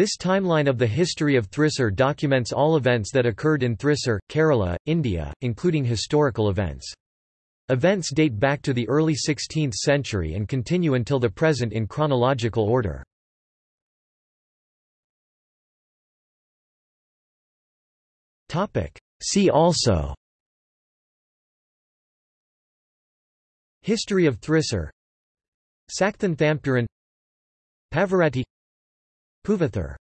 This timeline of the history of Thrissur documents all events that occurred in Thrissur, Kerala, India, including historical events. Events date back to the early 16th century and continue until the present in chronological order. See also History of Thrissur Sakthan Thampuran Pavaratti Puvathur